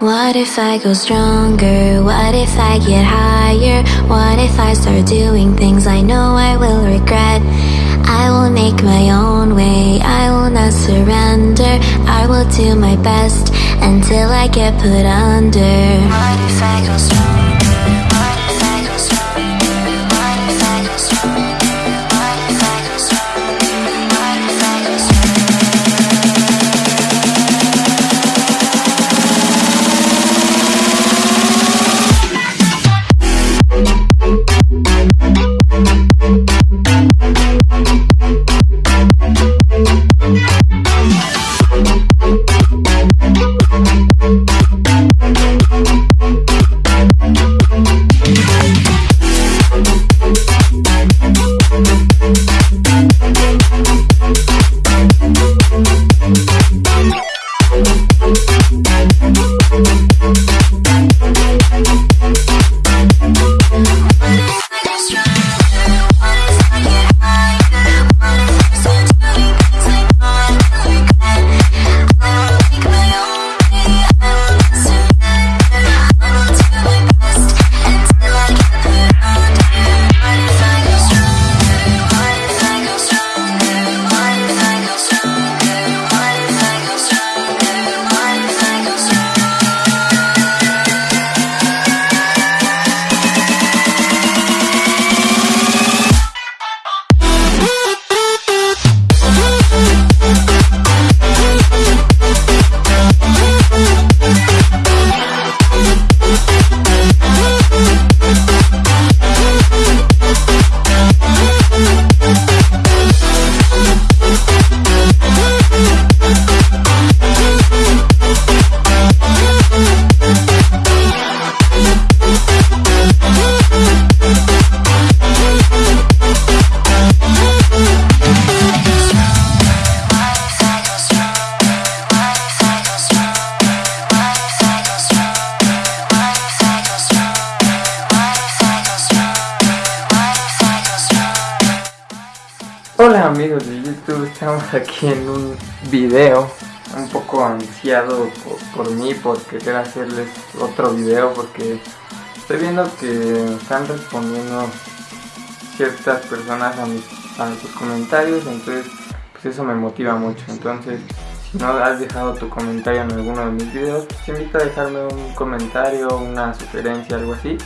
What if I go stronger? What if I get higher? What if I start doing things I know I will regret? I will make my own way, I will not surrender. I will do my best until I get put under. What if I go stronger? Amigos de YouTube, estamos aquí en un video un poco ansiado por, mí por querer hacerles otro video porque estoy viendo que están respondiendo ciertas personas a mis, a sus comentarios, entonces pues eso me motiva mucho, entonces si no has dejado tu comentario en alguno de mis videos, pues te invito a dejarme un comentario, una sugerencia, algo así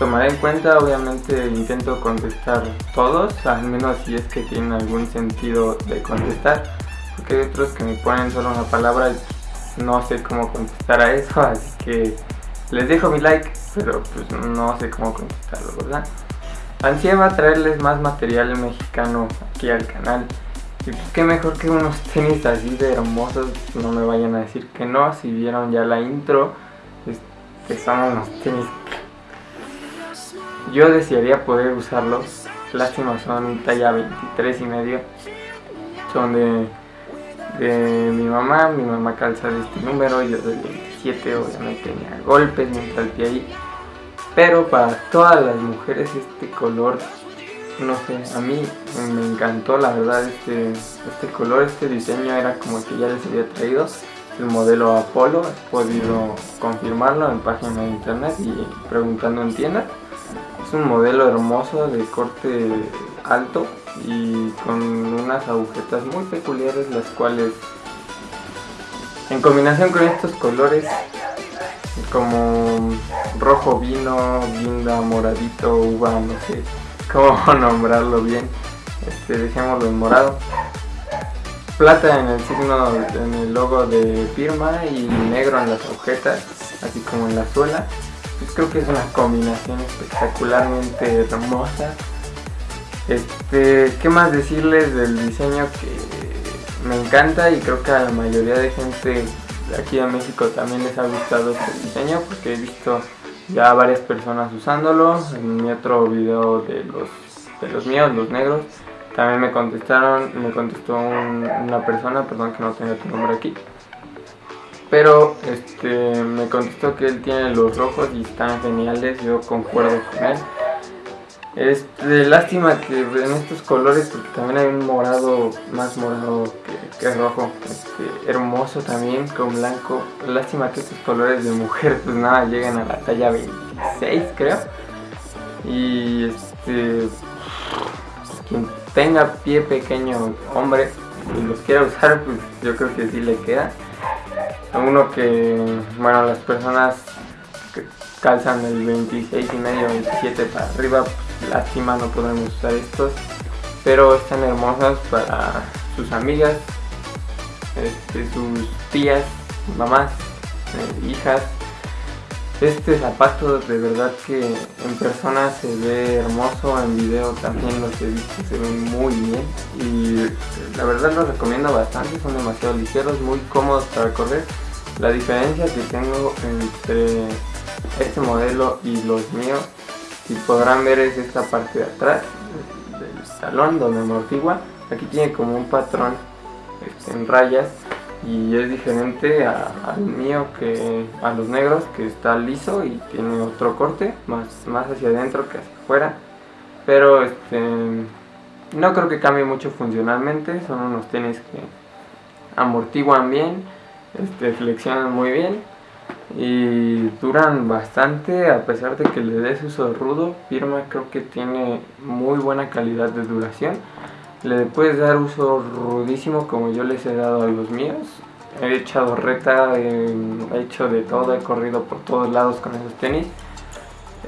tomaré en cuenta, obviamente intento contestar todos, al menos si es que tienen algún sentido de contestar, porque hay otros que me ponen solo una palabra y no sé cómo contestar a eso, así que les dejo mi like, pero pues no sé cómo contestarlo, ¿verdad? Ansia va a traerles más material mexicano aquí al canal. Y pues qué mejor que unos tenis así de hermosos, no me vayan a decir que no, si vieron ya la intro, que son unos tenis yo desearía poder usarlos. Lástima, son talla 23 y medio. Son de, mi mamá. Mi mamá calza de este número. Yo del 27, obviamente tenía golpes el pie ahí. Pero para todas las mujeres este color, no sé, a mí me encantó la verdad este, este color, este diseño era como que ya les había traído el modelo Apollo, he podido confirmarlo en página de internet y preguntando en tiendas. Es un modelo hermoso de corte alto y con unas agujetas muy peculiares las cuales en combinación con estos colores como rojo vino, guinda, moradito, uva, no sé cómo nombrarlo bien, este, dejémoslo en morado. Plata en el signo, en el logo de firma y negro en las agujetas, así como en la suela. Pues creo que es una combinación espectacularmente hermosa. Este, ¿qué más decirles del diseño que me encanta y creo que a la mayoría de gente aquí de México también les ha gustado este diseño porque he visto ya varias personas usándolo en mi otro video de los de los míos, los negros. También me contestaron, me contestó un- una persona, perdón que no tenga tu nombre aquí. Pero este me contestó que él tiene los rojos y están geniales, yo concuerdo con él. Este, lástima que en estos colores, porque también hay un morado, más morado que, rojo, este, hermoso también, con blanco. Lástima que estos colores de mujer, pues nada, llegan a la talla 26, creo. Y este, quien tenga pie pequeño, hombre, y los quiera usar, pues yo creo que sí le queda. Uno que, bueno, las personas que calzan el 26 y medio, 27 para arriba, pues, lástima no podemos usar estos, pero están hermosas para sus amigas, este, sus tías, mamás, eh, hijas, este zapato de verdad que en persona se ve hermoso, en video también los he visto, se ven muy bien. Y la verdad los recomiendo bastante, son demasiado ligeros, muy cómodos para correr. La diferencia que tengo entre este modelo y los míos, si podrán ver es esta parte de atrás del talón donde amortigua, aquí tiene como un patrón este, en rayas y es diferente al mío que a los negros que está liso y tiene otro corte más, más hacia adentro que hacia afuera. Pero este no creo que cambie mucho funcionalmente son unos tenis que amortiguan bien este, flexionan muy bien y duran bastante a pesar de que le des uso rudo Firma creo que tiene muy buena calidad de duración le puedes dar uso rudísimo como yo les he dado a los míos. He echado reta, he hecho de todo, he corrido por todos lados con esos tenis.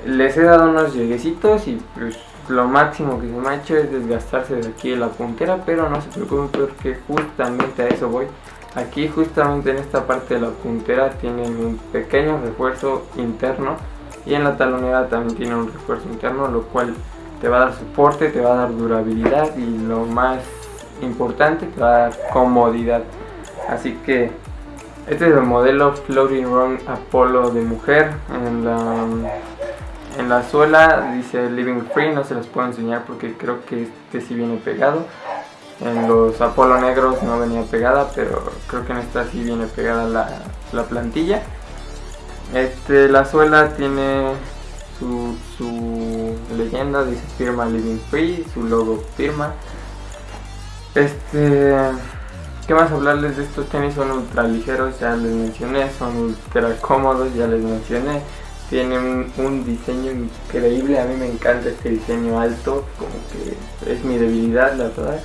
Les he dado unos lleguecitos y pues lo máximo que se me ha hecho es desgastarse de aquí de la puntera, pero no se preocupen porque justamente a eso voy. Aquí justamente en esta parte de la puntera tienen un pequeño refuerzo interno y en la talonera también tiene un refuerzo interno, lo cual te va a dar soporte, te va a dar durabilidad y lo más importante te va a dar comodidad. Así que este es el modelo Floating Run Apollo de mujer. En la, en la suela dice Living Free, no se los puedo enseñar porque creo que este sí viene pegado. En los Apolo negros no venía pegada, pero creo que en esta sí viene pegada la, la plantilla. Este, la suela tiene su, leyenda, dice firma Living Free, su logo firma. Este, ¿qué más hablarles de estos tenis? Son ultra ligeros, ya les mencioné, son ultra cómodos, ya les mencioné. Tienen un, diseño increíble, a mí me encanta este diseño alto, como que es mi debilidad, la verdad.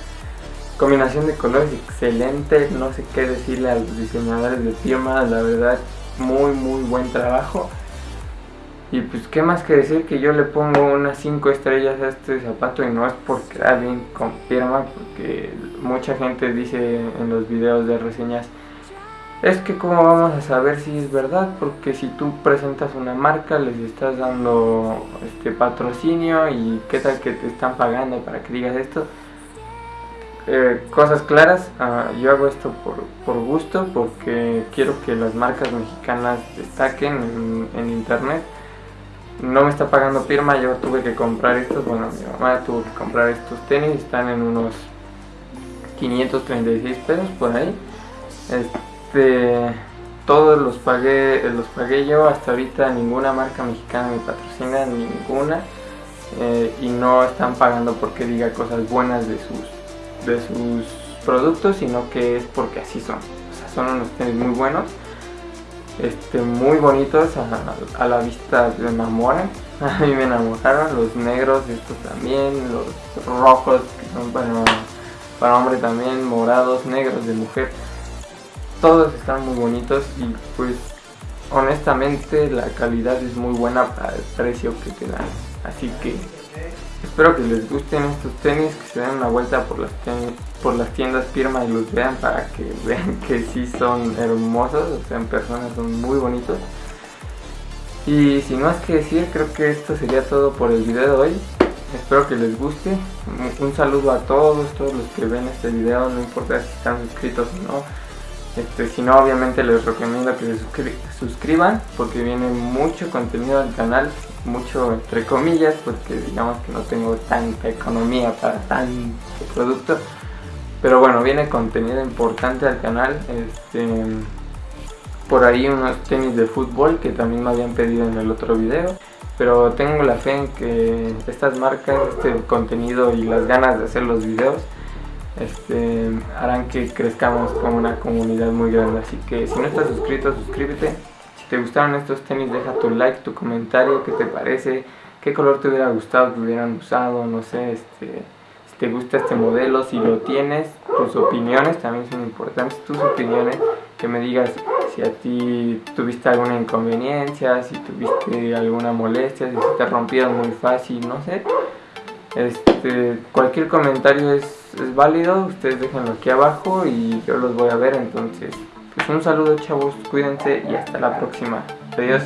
Combinación de colores excelente, no sé qué decirle a los diseñadores de firma, la verdad, muy muy buen trabajo. Y pues qué más que decir que yo le pongo unas 5 estrellas a este zapato y no es porque alguien confirma, porque mucha gente dice en los videos de reseñas, es que cómo vamos a saber si es verdad, porque si tú presentas una marca les estás dando este patrocinio y qué tal que te están pagando para que digas esto. Eh, cosas claras, ah, yo hago esto por, por, gusto, porque quiero que las marcas mexicanas destaquen en internet no me está pagando firma, yo tuve que comprar estos, bueno, mi mamá tuvo que comprar estos tenis, están en unos 536 pesos por ahí. Este, todos los pagué, los pagué yo, hasta ahorita ninguna marca mexicana me patrocina, ninguna. Eh, y no están pagando porque diga cosas buenas de sus, de sus productos, sino que es porque así son. O sea, son unos tenis muy buenos este, muy bonitos a, la vista me enamoran. A mí me enamoraron los negros estos también los rojos que son para, para hombre también morados negros de mujer. Todos están muy bonitos y pues honestamente la calidad es muy buena para el precio que te dan. Así que espero que les gusten estos tenis que se den una vuelta por las tenis por las tiendas firma y los vean para que vean que sí son hermosos, o sea, en persona son muy bonitos. Y sin más que decir, creo que esto sería todo por el video de hoy. Espero que les guste. Un saludo a todos, todos los que ven este video, no importa si están suscritos o no. Este, si no, obviamente les recomiendo que se suscriban porque viene mucho contenido al canal, mucho entre comillas, porque digamos que no tengo tanta economía para tanto producto. Pero bueno, viene contenido importante al canal. Este, por ahí unos tenis de fútbol que también me habían pedido en el otro video. pero tengo la fe en que estas marcas, este contenido y las ganas de hacer los videos este, harán que crezcamos como una comunidad muy grande. Así que si no estás suscrito, suscríbete. Si te gustaron estos tenis, deja tu like, tu comentario, qué te parece, qué color te hubiera gustado que hubieran usado, no sé, este, te gusta este modelo, si lo tienes, tus opiniones también son importantes, tus opiniones, que me digas si a ti tuviste alguna inconveniencia, si tuviste alguna molestia, si te rompieron muy fácil, no sé. Este, cualquier comentario es, es válido, ustedes déjenlo aquí abajo y yo los voy a ver, entonces pues un saludo chavos, cuídense y hasta la próxima. Adiós.